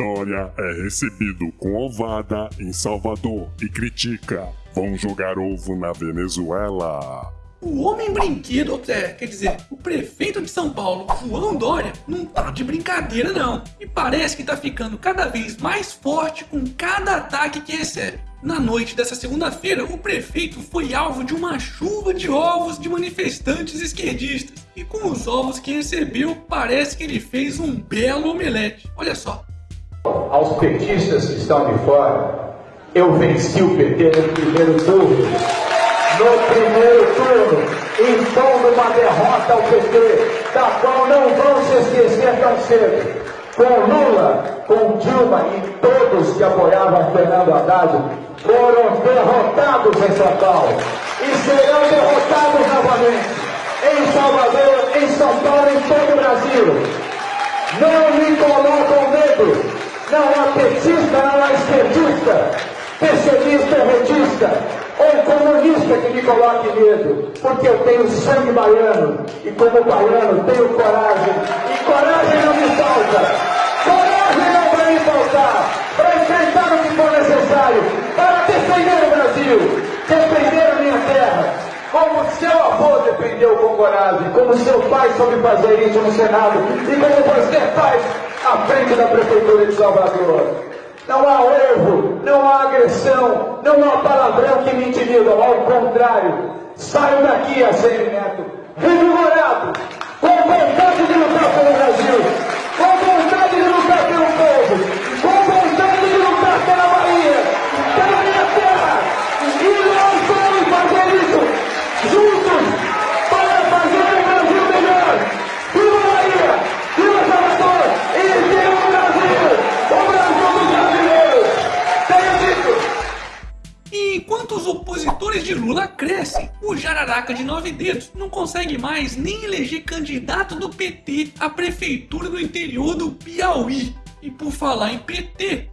Dória é recebido com ovada em Salvador e critica: vão jogar ovo na Venezuela. O homem brinquedo, quer dizer, o prefeito de São Paulo, João Dória, não tá de brincadeira não. E parece que tá ficando cada vez mais forte com cada ataque que recebe. Na noite dessa segunda-feira, o prefeito foi alvo de uma chuva de ovos de manifestantes esquerdistas. E com os ovos que recebeu, parece que ele fez um belo omelete. Olha só. Aos petistas que estão de fora, eu venci o PT no primeiro turno. No primeiro turno, impondo uma derrota ao PT, da qual não vão se esquecer tão cedo. Com Lula, com Dilma e todos que apoiavam Fernando Haddad, foram derrotados em São Paulo e serão derrotados novamente em Salvador, em São Paulo, em todo o Brasil. Não me colocam medo. Não há petista, não há esquerdista, pessimista, retista ou comunista que me coloque medo, porque eu tenho sangue baiano e como baiano tenho coragem e coragem não me falta. Coragem não vai me faltar para enfrentar o que for necessário, para defender o Brasil, defender a minha terra, como seu avô defendeu com coragem, como seu pai soube fazer isso no Senado e como você faz à frente da Prefeitura de Salvador. Não há erro, não há agressão, não há palavrão que me intimida, ao contrário. Saio daqui, ACM Neto, revigorado, com vontade de lutar pelo Brasil, com vontade de lutar pelo povo, opositores de Lula crescem, o jararaca de nove dedos não consegue mais nem eleger candidato do PT à prefeitura do interior do Piauí. E por falar em PT,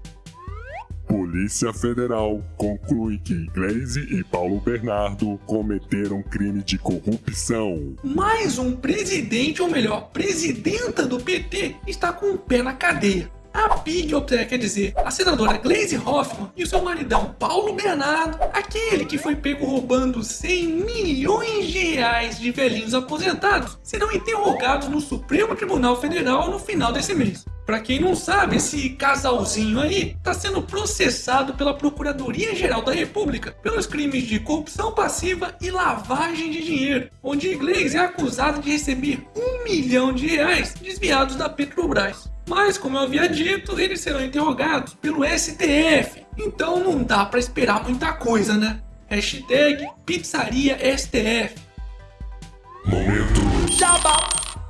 Polícia Federal conclui que Glaze e Paulo Bernardo cometeram crime de corrupção. mais um presidente, ou melhor, presidenta do PT, está com o pé na cadeia. A Pig, quer dizer, a senadora Glaze Hoffmann e o seu maridão Paulo Bernardo, aquele que foi pego roubando 100 milhões de reais de velhinhos aposentados, serão interrogados no Supremo Tribunal Federal no final desse mês. Pra quem não sabe, esse casalzinho aí tá sendo processado pela Procuradoria-Geral da República pelos crimes de corrupção passiva e lavagem de dinheiro, onde Glaze é acusado de receber um milhão de reais desviados da Petrobras. Mas, como eu havia dito, eles serão interrogados pelo STF, então não dá pra esperar muita coisa, né? Hashtag Pizzaria STF.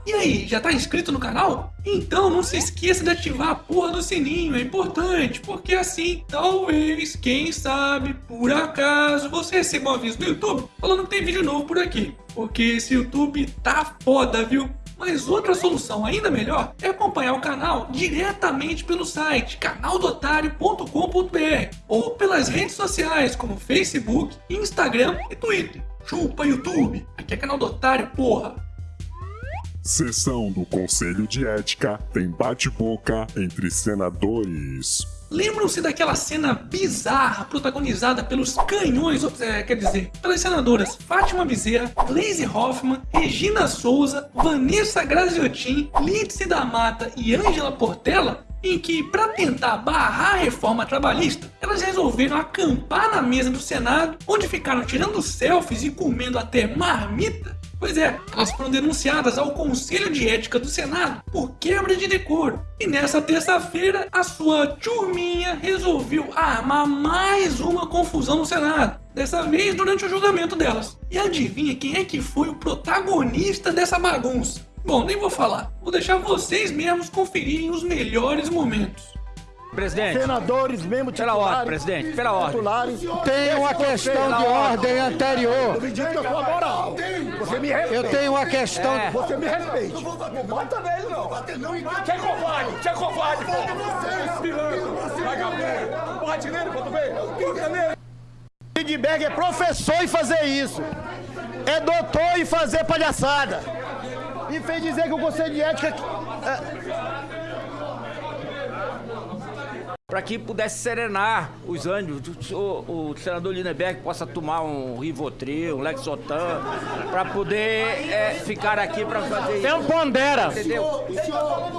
E aí, já tá inscrito no canal? Então não se esqueça de ativar a porra do sininho, é importante, porque assim, talvez, quem sabe, por acaso, você receba um aviso do YouTube falando que tem vídeo novo por aqui. Porque esse YouTube tá foda, viu? Mas outra solução ainda melhor é acompanhar o canal diretamente pelo site canaldotário.com.br ou pelas redes sociais como Facebook, Instagram e Twitter. Chupa YouTube, aqui é canal do Otário, porra! Sessão do Conselho de Ética tem bate-boca entre senadores. Lembram-se daquela cena bizarra protagonizada pelos canhões, é, quer dizer, pelas senadoras Fátima Bezerra, Glaze Hoffmann, Regina Souza, Vanessa Graziotin, Lídice da Mata e Ângela Portela? Em que, para tentar barrar a reforma trabalhista, elas resolveram acampar na mesa do Senado, onde ficaram tirando selfies e comendo até marmita Pois é, elas foram denunciadas ao Conselho de Ética do Senado por quebra de decoro. E nessa terça-feira, a sua turminha resolveu armar mais uma confusão no Senado. Dessa vez durante o julgamento delas. E adivinha quem é que foi o protagonista dessa bagunça? Bom, nem vou falar. Vou deixar vocês mesmos conferirem os melhores momentos. Presidente. Senadores, mesmo Pela titulares, ordem, presidente, pela ordem. titulares. Tem uma questão de ordem anterior. Eu me digo que eu sou moral. Você me respeita. Eu tenho uma questão. É. Você me respeite. Não bata nele, não. Você é covarde. Você é covarde, pô. Pilantra. Vagabundo. Bate nele, pra tu ver. Bata nele. Lindbergh é professor em fazer isso. É doutor em fazer palhaçada. E fez dizer que o Conselho de Ética... é, Para que pudesse serenar os ânimos, o, o senador Lindenberg possa tomar um Rivotril, um Lexotan, para poder é, ficar aqui para fazer Tem um pondera. Entendeu?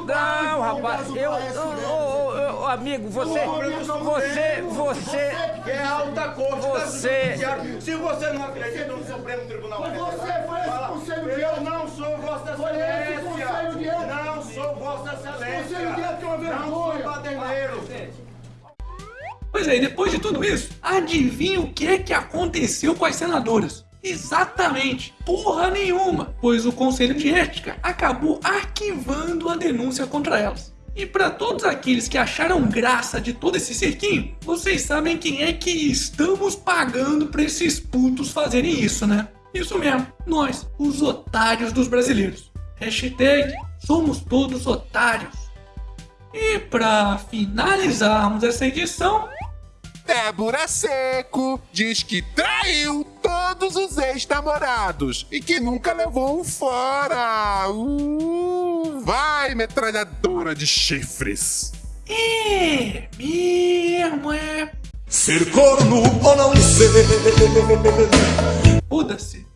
Não, rapaz, eu, eu, eu, eu- amigo, você, você, você, É alta corte da Você-. Se você não acredita no Supremo Tribunal Federal, Você foi conselho de eu não sou Vossa Pois é, e depois de tudo isso, adivinha o que é que aconteceu com as senadoras? Exatamente, porra nenhuma, pois o Conselho de Ética acabou arquivando a denúncia contra elas. E para todos aqueles que acharam graça de todo esse cerquinho, vocês sabem quem é que estamos pagando para esses putos fazerem isso, né? Isso mesmo, nós, os otários dos brasileiros. Hashtag somos todos otários. E para finalizarmos essa edição, Débora Seco diz que traiu todos os ex-namorados e que nunca levou um fora. Uh, vai, metralhadora de chifres. É, mesmo é. Ser corno ou não ser. Foda-se.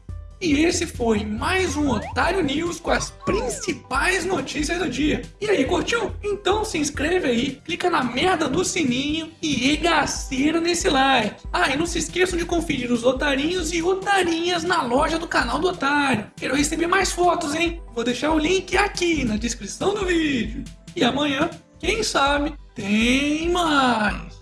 E esse foi mais um Otário News com as principais notícias do dia. E aí, curtiu? Então se inscreve aí, clica na merda do sininho e regaceira nesse like. Ah, e não se esqueçam de conferir os otarinhos e otarinhas na loja do canal do Otário. Quero receber mais fotos, hein? Vou deixar o link aqui na descrição do vídeo. E amanhã, quem sabe, tem mais.